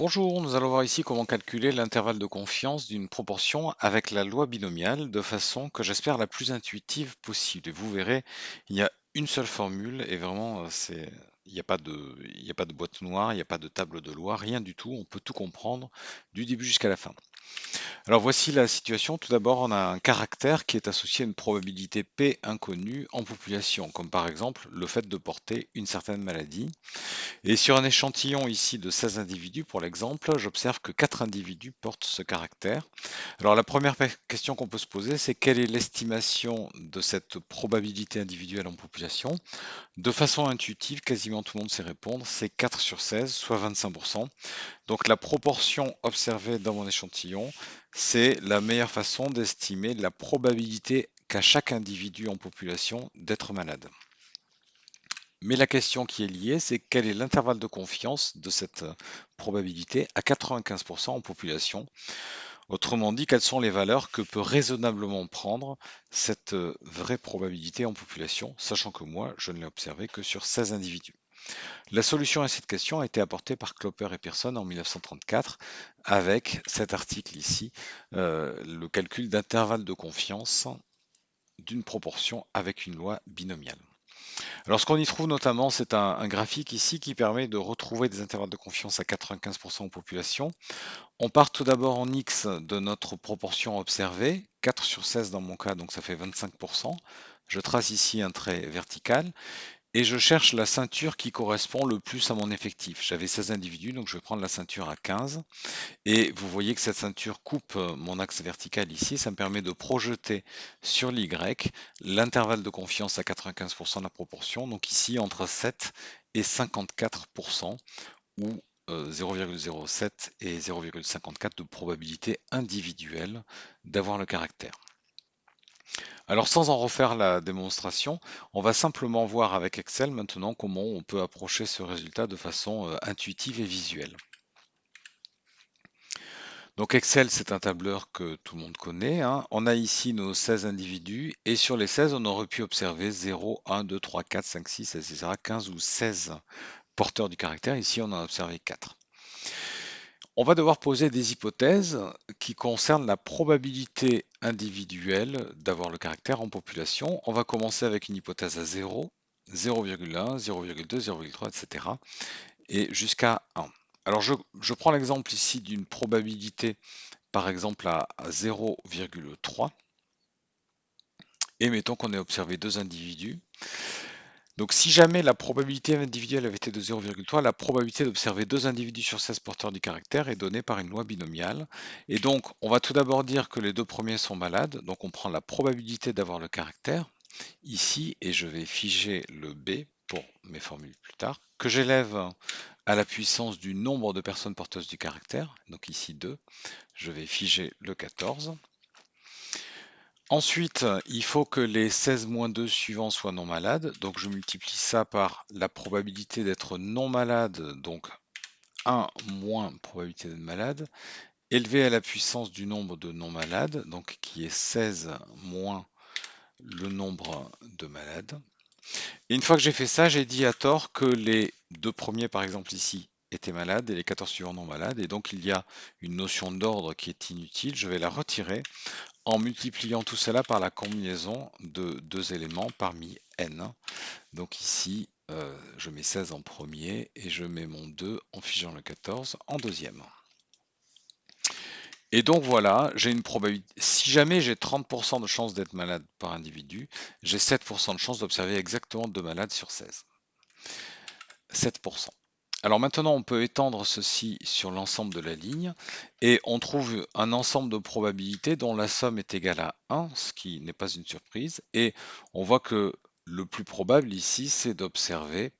Bonjour, nous allons voir ici comment calculer l'intervalle de confiance d'une proportion avec la loi binomiale de façon que j'espère la plus intuitive possible. Et vous verrez, il y a une seule formule et vraiment, euh, il n'y a pas de boîte noire, il n'y a pas de table de loi, rien du tout. On peut tout comprendre du début jusqu'à la fin. Alors voici la situation. Tout d'abord, on a un caractère qui est associé à une probabilité P inconnue en population, comme par exemple le fait de porter une certaine maladie. Et sur un échantillon ici de 16 individus, pour l'exemple, j'observe que 4 individus portent ce caractère. Alors la première question qu'on peut se poser, c'est quelle est l'estimation de cette probabilité individuelle en population? De façon intuitive, quasiment tout le monde sait répondre, c'est 4 sur 16, soit 25%. Donc la proportion observée dans mon échantillon, c'est la meilleure façon d'estimer la probabilité qu'a chaque individu en population d'être malade. Mais la question qui est liée, c'est quel est l'intervalle de confiance de cette probabilité à 95% en population? Autrement dit, quelles sont les valeurs que peut raisonnablement prendre cette vraie probabilité en population, sachant que moi, je ne l'ai observé que sur 16 individus? La solution à cette question a été apportée par Clopper et Pearson en 1934 avec cet article ici, euh, le calcul d'intervalle de confiance d'une proportion avec une loi binomiale. Alors ce qu'on y trouve notamment, c'est un, graphique ici qui permet de retrouver des intervalles de confiance à 95% en population. On part tout d'abord en X de notre proportion observée, 4 sur 16 dans mon cas, donc ça fait 25%. Je trace ici un trait vertical et je cherche la ceinture qui correspond le plus à mon effectif. J'avais 16 individus, donc je vais prendre la ceinture à 15. Et vous voyez que cette ceinture coupe euh, mon axe vertical ici. Ça me permet de projeter sur l'Y l'intervalle de confiance à 95% de la proportion. Donc ici, entre 7 et 54%, ou 0,07 euh, et 0,54 de probabilité individuelle d'avoir le caractère. Alors sans en refaire la démonstration, on va simplement voir avec Excel maintenant comment on peut approcher ce résultat de façon euh, intuitive et visuelle. Donc Excel, c'est un tableur que tout le monde connaît. Hein. On a ici nos 16 individus et sur les 16, on aurait pu observer 0, 1, 2, 3, 4, 5, 6, etc. 15 ou 16 porteurs du caractère. Ici, on en a observé 4. On va devoir poser des hypothèses qui concernent la probabilité individuelle d'avoir le caractère en population. On va commencer avec une hypothèse à 0, 0,1, 0,2, 0,3, etc. et jusqu'à 1. Alors je, prends l'exemple ici d'une probabilité par exemple à 0,3 et mettons qu'on ait observé deux individus. Donc si jamais la probabilité individuelle avait été de 0,3, la probabilité d'observer deux individus sur 16 porteurs du caractère est donnée par une loi binomiale. Et donc on va tout d'abord dire que les deux premiers sont malades, donc on prend la probabilité d'avoir le caractère ici, et je vais figer le B pour mes formules plus tard, que j'élève à la puissance du nombre de personnes porteuses du caractère, donc ici 2, je vais figer le 14. Ensuite, il faut que les 16 moins 2 suivants soient non malades. Donc je multiplie ça par la probabilité d'être non malade, donc 1 moins probabilité d'être malade, élevé à la puissance du nombre de non malades, donc qui est 16 moins le nombre de malades. Et une fois que j'ai fait ça, j'ai dit à tort que les deux premiers, par exemple ici, étaient malades et les 14 suivants non malades. Et donc il y a une notion d'ordre qui est inutile. Je vais la retirer en multipliant tout cela par la combinaison de deux éléments parmi n. Donc ici, euh, je mets 16 en premier et je mets mon 2 en figeant le 14 en deuxième. Et donc voilà, j'ai une probabilité. Si jamais j'ai 30% de chance d'être malade par individu, j'ai 7% de chance d'observer exactement deux malades sur 16. 7%. Alors maintenant, on peut étendre ceci sur l'ensemble de la ligne et on trouve un ensemble de probabilités dont la somme est égale à 1, ce qui n'est pas une surprise. Et on voit que le plus probable ici, c'est d'observer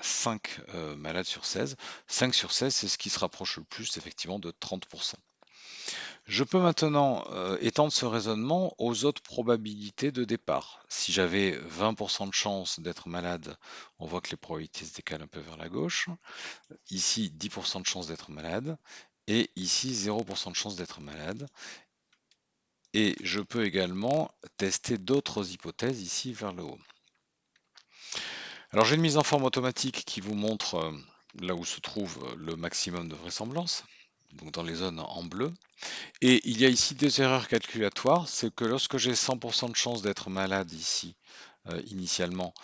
5 euh, malades sur 16. 5 sur 16, c'est ce qui se rapproche le plus effectivement de 30%. Je peux maintenant euh, étendre ce raisonnement aux autres probabilités de départ. Si j'avais 20% de chance d'être malade, on voit que les probabilités se décalent un peu vers la gauche. Ici, 10% de chance d'être malade. Et ici, 0% de chance d'être malade. Et je peux également tester d'autres hypothèses ici vers le haut. Alors j'ai une mise en forme automatique qui vous montre euh, là où se trouve le maximum de vraisemblance, donc dans les zones en bleu. Et il y a ici des erreurs calculatoires, c'est que lorsque j'ai 100% de chance d'être malade ici, euh, initialement,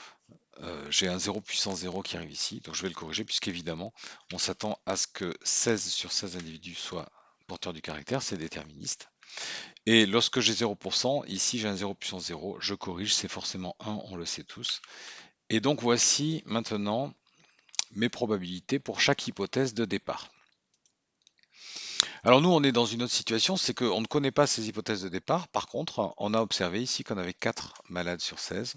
euh, j'ai un 0 puissance 0 qui arrive ici, donc je vais le corriger puisqu'évidemment, on s'attend à ce que 16 sur 16 individus soient porteurs du caractère, c'est déterministe. Et lorsque j'ai 0%, ici j'ai un 0 puissance 0, je corrige, c'est forcément 1, on le sait tous. Et donc voici maintenant mes probabilités pour chaque hypothèse de départ. Alors nous, on est dans une autre situation, c'est qu'on ne connaît pas ces hypothèses de départ. Par contre, on a observé ici qu'on avait 4 malades sur 16.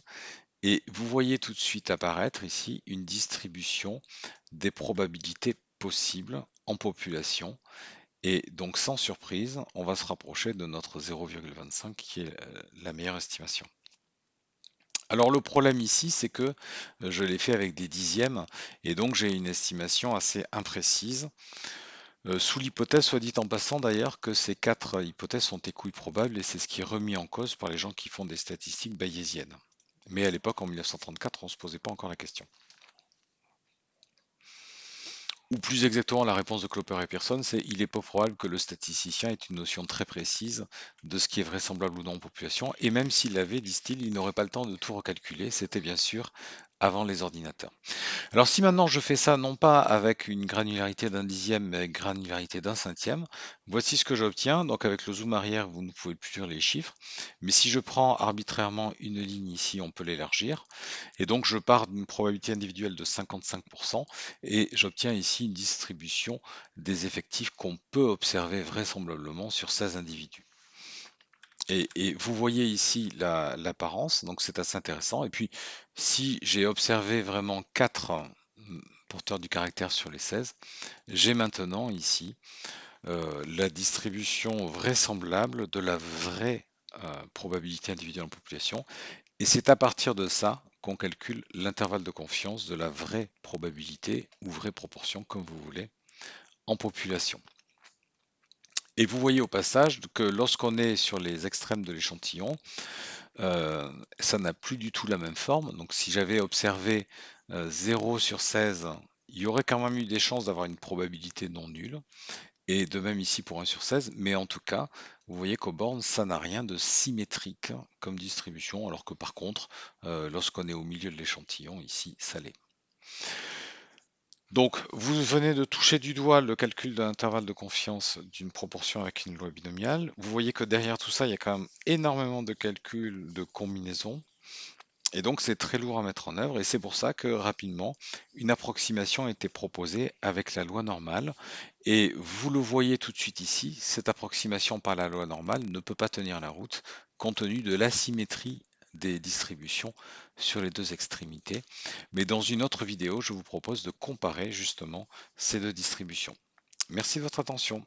Et vous voyez tout de suite apparaître ici une distribution des probabilités possibles en population. Et donc sans surprise, on va se rapprocher de notre 0,25 qui est euh, la meilleure estimation. Alors le problème ici, c'est que euh, je l'ai fait avec des dixièmes et donc j'ai une estimation assez imprécise. Euh, sous l'hypothèse, soit dit en passant d'ailleurs, que ces quatre hypothèses sont écouilles probables et c'est ce qui est remis en cause par les gens qui font des statistiques bayésiennes. Mais à l'époque, en 1934, on ne se posait pas encore la question. Ou plus exactement, la réponse de Cloper et Pearson, c'est il est pas probable que le statisticien ait une notion très précise de ce qui est vraisemblable ou non en population, et même s'il l'avait, disent-ils, il n'aurait pas le temps de tout recalculer, c'était bien sûr avant les ordinateurs. Alors si maintenant je fais ça non pas avec une granularité d'un dixième, mais avec granularité d'un cinquième, voici ce que j'obtiens. Donc avec le zoom arrière, vous ne pouvez plus lire les chiffres. Mais si je prends arbitrairement une ligne ici, on peut l'élargir. Et donc je pars d'une probabilité individuelle de 55% et j'obtiens ici une distribution des effectifs qu'on peut observer vraisemblablement sur 16 individus. Et, vous voyez ici l'apparence, donc c'est assez intéressant. Et puis, si j'ai observé vraiment 4 hum, porteurs du caractère sur les 16, j'ai maintenant ici euh, la distribution vraisemblable de la vraie euh, probabilité individuelle en population. Et c'est à partir de ça qu'on calcule l'intervalle de confiance de la vraie probabilité ou vraie proportion, comme vous voulez, en population. Et vous voyez au passage que lorsqu'on est sur les extrêmes de l'échantillon, euh, ça n'a plus du tout la même forme. Donc si j'avais observé 0 euh, sur 16, il y aurait quand même eu des chances d'avoir une probabilité non nulle. Et de même ici pour 1 sur 16, mais en tout cas, vous voyez qu'au bornes, ça n'a rien de symétrique comme distribution, alors que par contre, euh, lorsqu'on est au milieu de l'échantillon, ici, ça l'est. Donc, vous venez de toucher du doigt le calcul de l'intervalle de confiance d'une proportion avec une loi binomiale. Vous voyez que derrière tout ça, il y a quand même énormément de calculs de combinaisons. Et donc, c'est très lourd à mettre en œuvre. Et c'est pour ça que rapidement, une approximation a été proposée avec la loi normale. Et vous le voyez tout de suite ici, cette approximation par la loi normale ne peut pas tenir la route compte tenu de l'asymétrie des distributions sur les deux extrémités. Mais dans une autre vidéo, je vous propose de comparer justement ces deux distributions. Merci de votre attention.